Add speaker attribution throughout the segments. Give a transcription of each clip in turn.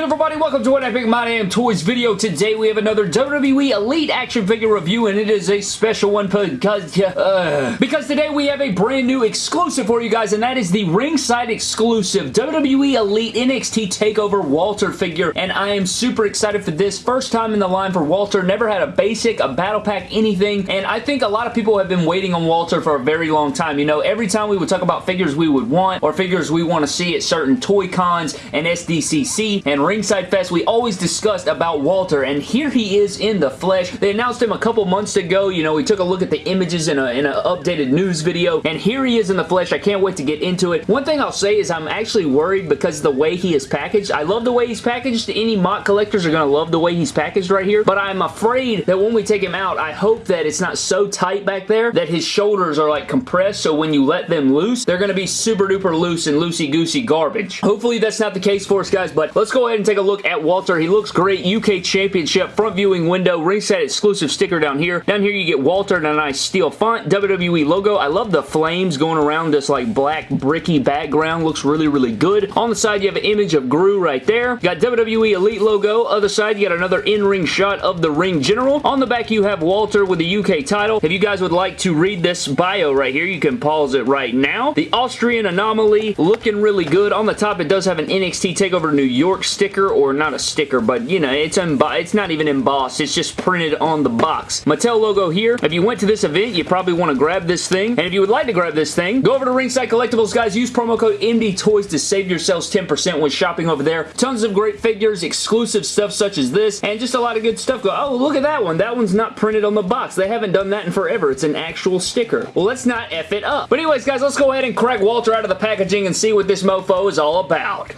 Speaker 1: good everybody? Welcome to an Epic My Damn Toys video. Today we have another WWE Elite action figure review and it is a special one because, uh, because today we have a brand new exclusive for you guys and that is the ringside exclusive WWE Elite NXT TakeOver Walter figure and I am super excited for this. First time in the line for Walter. Never had a basic, a battle pack, anything and I think a lot of people have been waiting on Walter for a very long time. You know, every time we would talk about figures we would want or figures we want to see at certain toy cons and SDCC and Ringside Fest, we always discussed about Walter, and here he is in the flesh. They announced him a couple months ago. You know, we took a look at the images in an updated news video, and here he is in the flesh. I can't wait to get into it. One thing I'll say is I'm actually worried because the way he is packaged. I love the way he's packaged. Any MOC collectors are going to love the way he's packaged right here, but I'm afraid that when we take him out, I hope that it's not so tight back there that his shoulders are like compressed, so when you let them loose, they're going to be super duper loose and loosey-goosey garbage. Hopefully that's not the case for us, guys, but let's go ahead and take a look at Walter. He looks great. UK Championship front viewing window. Ringside exclusive sticker down here. Down here you get Walter in a nice steel font. WWE logo. I love the flames going around this like black bricky background. Looks really, really good. On the side you have an image of Gru right there. got WWE Elite logo. Other side you got another in-ring shot of the ring general. On the back you have Walter with the UK title. If you guys would like to read this bio right here, you can pause it right now. The Austrian Anomaly looking really good. On the top it does have an NXT TakeOver New York sticker or not a sticker, but you know, it's it's not even embossed. It's just printed on the box. Mattel logo here. If you went to this event, you probably want to grab this thing. And if you would like to grab this thing, go over to Ringside Collectibles, guys. Use promo code MD Toys to save yourselves 10% when shopping over there. Tons of great figures, exclusive stuff such as this, and just a lot of good stuff. Go, oh, look at that one. That one's not printed on the box. They haven't done that in forever. It's an actual sticker. Well, let's not F it up. But anyways, guys, let's go ahead and crack Walter out of the packaging and see what this mofo is all about.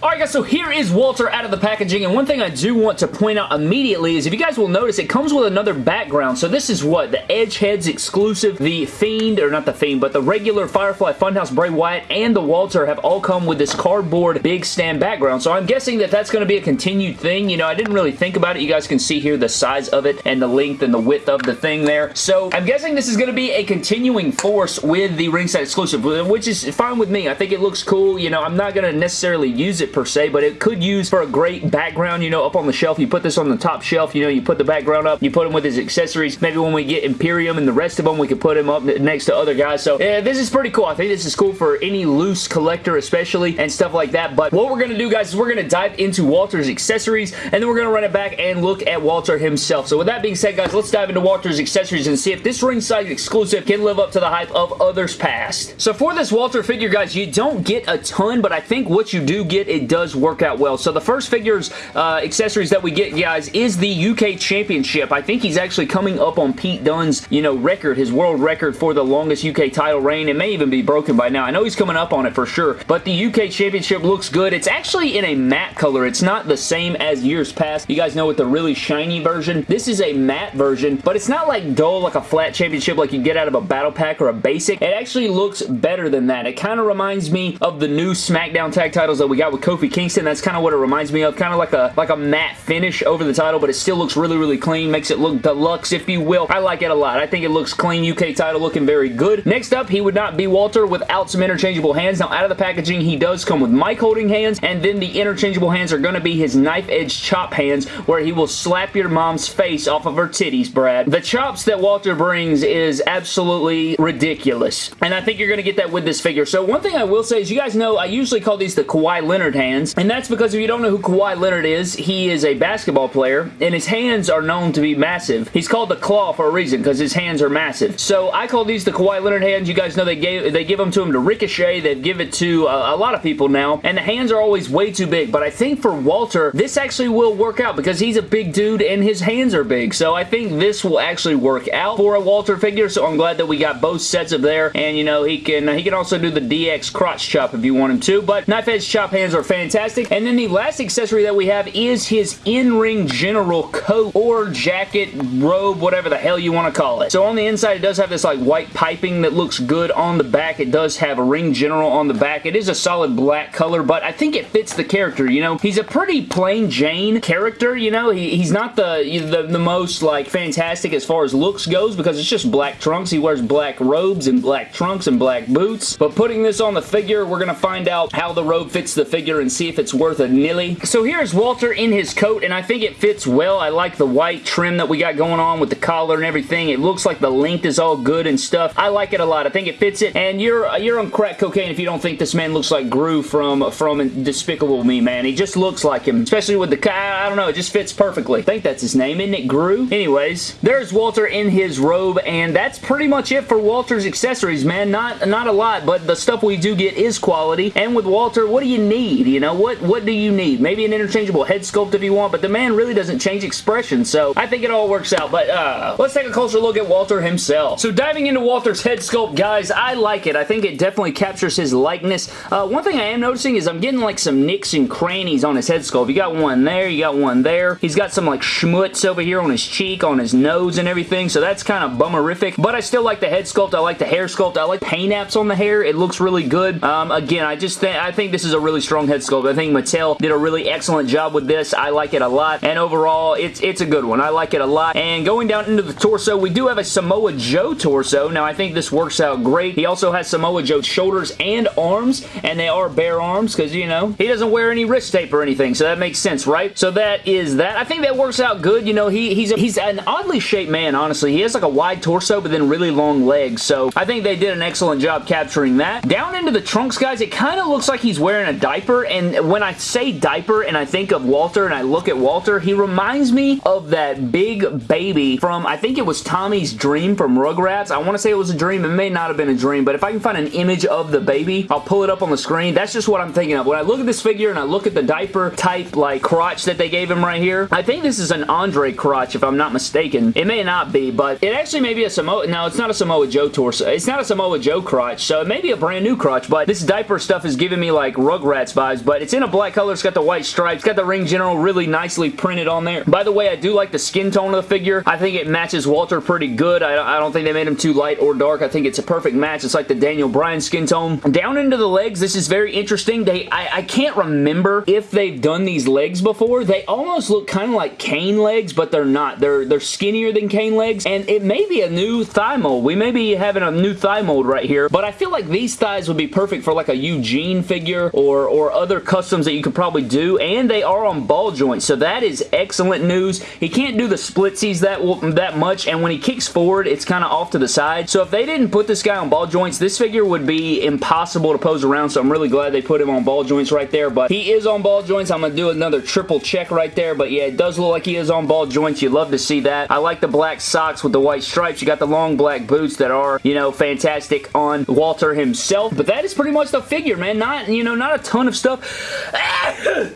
Speaker 1: Alright guys, so here is Walter out of the packaging, and one thing I do want to point out immediately is if you guys will notice, it comes with another background. So this is what? The Edgeheads exclusive, the Fiend, or not the Fiend, but the regular Firefly Funhouse Bray Wyatt and the Walter have all come with this cardboard big stand background. So I'm guessing that that's going to be a continued thing. You know, I didn't really think about it. You guys can see here the size of it and the length and the width of the thing there. So I'm guessing this is going to be a continuing force with the ringside exclusive, which is fine with me. I think it looks cool. You know, I'm not going to necessarily use it per se, but it could use for a great background, you know, up on the shelf. You put this on the top shelf, you know, you put the background up, you put him with his accessories. Maybe when we get Imperium and the rest of them, we could put him up next to other guys. So, yeah, this is pretty cool. I think this is cool for any loose collector especially and stuff like that. But what we're going to do, guys, is we're going to dive into Walter's accessories and then we're going to run it back and look at Walter himself. So with that being said, guys, let's dive into Walter's accessories and see if this ringside exclusive can live up to the hype of others past. So for this Walter figure, guys, you don't get a ton, but I think what you do get, it does work out well. So the first figures uh, accessories that we get, guys, is the UK Championship. I think he's actually coming up on Pete Dunne's, you know, record, his world record for the longest UK title reign. It may even be broken by now. I know he's coming up on it for sure, but the UK Championship looks good. It's actually in a matte color. It's not the same as years past. You guys know with the really shiny version. This is a matte version, but it's not like dull like a flat championship like you get out of a battle pack or a basic. It actually looks better than that. It kind of reminds me of the new SmackDown tag titles that we got with Kofi Kingston. That's kind of what it reminds me of. Kind of like a like a matte finish over the title, but it still looks really, really clean. Makes it look deluxe, if you will. I like it a lot. I think it looks clean. UK title looking very good. Next up, he would not be Walter without some interchangeable hands. Now, out of the packaging, he does come with mic holding hands, and then the interchangeable hands are going to be his knife edge chop hands, where he will slap your mom's face off of her titties, Brad. The chops that Walter brings is absolutely ridiculous, and I think you're going to get that with this figure. So one thing I will say is you guys know I usually call these the Kawhi Leonard hands, and that's because if you don't know who Kawhi Leonard is, he is a basketball player, and his hands are known to be massive. He's called the Claw for a reason, because his hands are massive. So I call these the Kawhi Leonard hands. You guys know they gave they give them to him to Ricochet. They give it to a, a lot of people now, and the hands are always way too big, but I think for Walter, this actually will work out because he's a big dude and his hands are big, so I think this will actually work out for a Walter figure, so I'm glad that we got both sets of there, and you know, he can he can also do the DX crotch chop if you want him to, but knife edge chop hands are fantastic, and then the last accessory that we have is his in-ring general coat or jacket, robe, whatever the hell you want to call it. So on the inside, it does have this like white piping that looks good on the back. It does have a ring general on the back. It is a solid black color, but I think it fits the character, you know? He's a pretty plain Jane character, you know? He, he's not the, the, the most like fantastic as far as looks goes because it's just black trunks. He wears black robes and black trunks and black boots, but putting this on the figure, we're going to find out how the robe fits the figure figure and see if it's worth a nilly. So here's Walter in his coat, and I think it fits well. I like the white trim that we got going on with the collar and everything. It looks like the length is all good and stuff. I like it a lot. I think it fits it, and you're uh, you're on crack cocaine if you don't think this man looks like Gru from, from Despicable Me, man. He just looks like him, especially with the... I don't know, it just fits perfectly. I think that's his name, isn't it? Gru? Anyways, there's Walter in his robe, and that's pretty much it for Walter's accessories, man. Not, not a lot, but the stuff we do get is quality, and with Walter, what do you need? You know, what, what do you need? Maybe an interchangeable head sculpt if you want, but the man really doesn't change expression, so I think it all works out, but uh, let's take a closer look at Walter himself. So diving into Walter's head sculpt, guys, I like it. I think it definitely captures his likeness. Uh, one thing I am noticing is I'm getting like some nicks and crannies on his head sculpt. You got one there, you got one there. He's got some like schmutz over here on his cheek, on his nose and everything, so that's kind of bummerific, but I still like the head sculpt. I like the hair sculpt. I like paint apps on the hair. It looks really good. Um, again, I just think I think this is a really strong head sculpt. I think Mattel did a really excellent job with this. I like it a lot, and overall, it's, it's a good one. I like it a lot, and going down into the torso, we do have a Samoa Joe torso. Now, I think this works out great. He also has Samoa Joe's shoulders and arms, and they are bare arms, because, you know, he doesn't wear any wrist tape or anything, so that makes sense, right? So that is that. I think that works out good. You know, he, he's, a, he's an oddly shaped man, honestly. He has like a wide torso, but then really long legs, so I think they did an excellent job capturing that. Down into the trunks, guys, it kind of looks like he's wearing a diaper, and when I say diaper and I think of Walter and I look at Walter, he reminds me of that big baby from, I think it was Tommy's Dream from Rugrats. I want to say it was a dream. It may not have been a dream, but if I can find an image of the baby, I'll pull it up on the screen. That's just what I'm thinking of. When I look at this figure and I look at the diaper type like crotch that they gave him right here, I think this is an Andre crotch if I'm not mistaken. It may not be, but it actually may be a Samoa, no, it's not a Samoa Joe torso. It's not a Samoa Joe crotch, so it may be a brand new crotch, but this diaper stuff is giving me like Rugrats but it's in a black color. It's got the white stripes, got the ring general really nicely printed on there. By the way, I do like the skin tone of the figure. I think it matches Walter pretty good. I, I don't think they made him too light or dark. I think it's a perfect match. It's like the Daniel Bryan skin tone. Down into the legs, this is very interesting. They, I, I can't remember if they've done these legs before. They almost look kind of like Kane legs, but they're not. They're, they're skinnier than Kane legs, and it may be a new thigh mold. We may be having a new thigh mold right here, but I feel like these thighs would be perfect for like a Eugene figure or, or other customs that you could probably do, and they are on ball joints, so that is excellent news. He can't do the splitsies that, that much, and when he kicks forward, it's kind of off to the side, so if they didn't put this guy on ball joints, this figure would be impossible to pose around, so I'm really glad they put him on ball joints right there, but he is on ball joints. I'm going to do another triple check right there, but yeah, it does look like he is on ball joints. You love to see that. I like the black socks with the white stripes. You got the long black boots that are, you know, fantastic on Walter himself, but that is pretty much the figure, man. Not, you know, not a ton of stuff.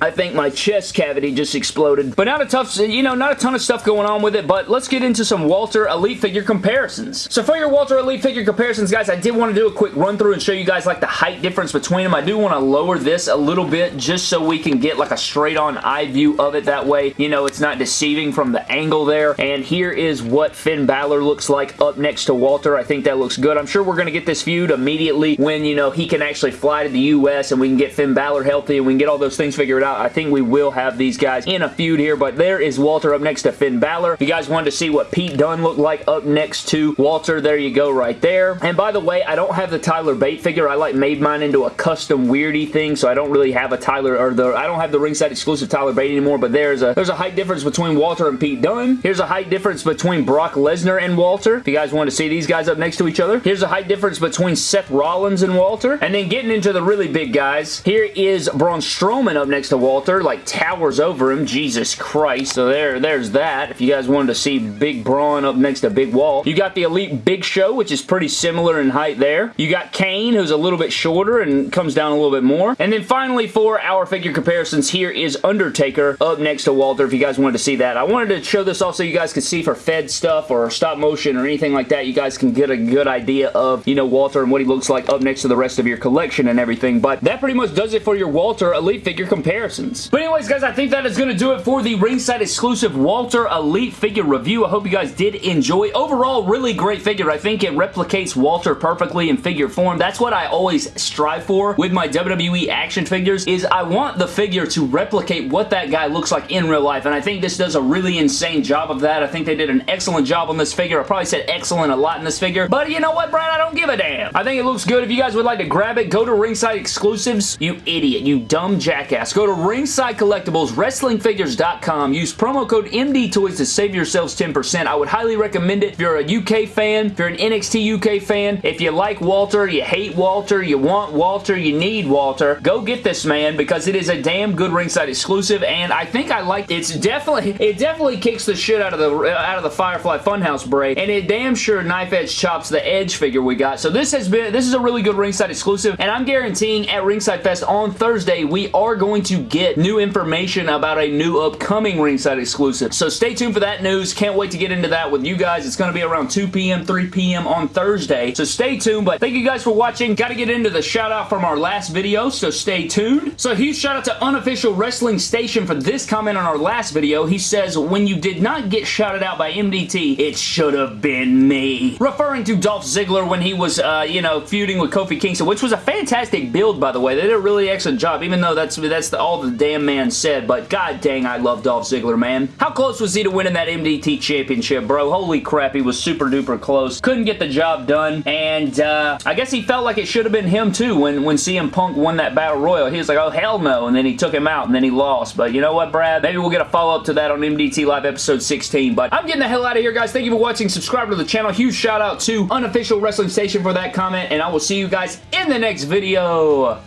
Speaker 1: I think my chest cavity just exploded, but not a tough, you know, not a ton of stuff going on with it, but let's get into some Walter Elite figure comparisons. So for your Walter Elite figure comparisons, guys, I did want to do a quick run through and show you guys like the height difference between them. I do want to lower this a little bit just so we can get like a straight on eye view of it that way. You know, it's not deceiving from the angle there. And here is what Finn Balor looks like up next to Walter. I think that looks good. I'm sure we're going to get this feud immediately when, you know, he can actually fly to the U.S. and we can get Finn Balor healthy and we can get all those things figured out. I think we will have these guys in a feud here, but there is Walter up next to Finn Balor. If you guys wanted to see what Pete Dunne looked like up next to Walter, there you go right there. And by the way, I don't have the Tyler Bate figure. I like made mine into a custom weirdy thing, so I don't really have a Tyler, or the, I don't have the ringside exclusive Tyler Bate anymore, but there's a, there's a height difference between Walter and Pete Dunne. Here's a height difference between Brock Lesnar and Walter. If you guys want to see these guys up next to each other. Here's a height difference between Seth Rollins and Walter. And then getting into the really big guys, here is Braun Strowman up next to Walter, like towers over him. Jesus Christ. So there, there's that. If you guys wanted to see Big Braun up next to Big Wall. You got the Elite Big Show, which is pretty similar in height there. You got Kane, who's a little bit shorter and comes down a little bit more. And then finally, for our figure comparisons, here is Undertaker up next to Walter, if you guys wanted to see that. I wanted to show this also you guys could see for Fed stuff or stop motion or anything like that. You guys can get a good idea of, you know, Walter and what he looks like up next to the rest of your collection and everything. But that pretty much does it for your Walter Elite figure comparisons. But anyways, guys, I think that is going to do it for the ringside exclusive Walter Elite figure review. I hope you guys did enjoy. Overall, really great figure. I think it replicates Walter perfectly in figure form. That's what I always strive for with my WWE action figures is I want the figure to replicate what that guy looks like in real life. And I think this does a really insane job of that. I think they did an excellent job on this figure. I probably said excellent a lot in this figure. But you know what, Brad? I don't give a damn. I think it looks good. If you guys would like to grab it, go to Ringside Exclusives, you idiot, you dumb jackass. Go to Ringside Collectibles, WrestlingFigures.com. Use promo code MDTOYS to save yourselves 10%. I would highly recommend it if you're a UK fan, if you're an NXT UK fan, if you like Walter, you hate Walter, you want Walter, you need Walter, go get this man because it is a damn good Ringside exclusive and I think I like it's definitely it definitely kicks the shit out of the out of the Firefly Funhouse Bray and it damn sure knife edge chops the edge figure we got. So this has been this is a really good Ringside exclusive and I'm guaranteeing at Ringside Fest on Thursday we are going to get new information about a new upcoming Ringside exclusive. So stay tuned for that news. Can't wait to get into that with you guys. It's going to be around 2 p.m. 3 p.m. on Thursday. So stay tuned but thank you guys for watching. Got to get into the shout out from our last video so stay tuned. So huge shout out to Unofficial Wrestling Station for this comment on our last video. He says when you did not get shouted out by MDT it should have been me. Referring to Dolph Ziggler when he was uh, you know feuding with Kofi Kingston which was a fantastic build by the way. They did a really excellent job even though that's that's the, all the damn man said but god dang I love Dolph Ziggler man. How close was he to winning that MDT championship bro? Holy crap he was super duper close. Couldn't get the job done and uh, I guess he felt like it should have been him too when, when CM Punk won that Battle Royal. He was like oh hell no and then he took him out and then he lost but you know what Brad? Maybe we'll get a follow-up to that on MDT Live episode 16 but I'm getting the hell out of here guys. Thank you for watching. Subscribe to the channel. Huge shout out to Unofficial Wrestling Station for that comment and I will see you guys in the next video.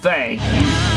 Speaker 1: Thank you.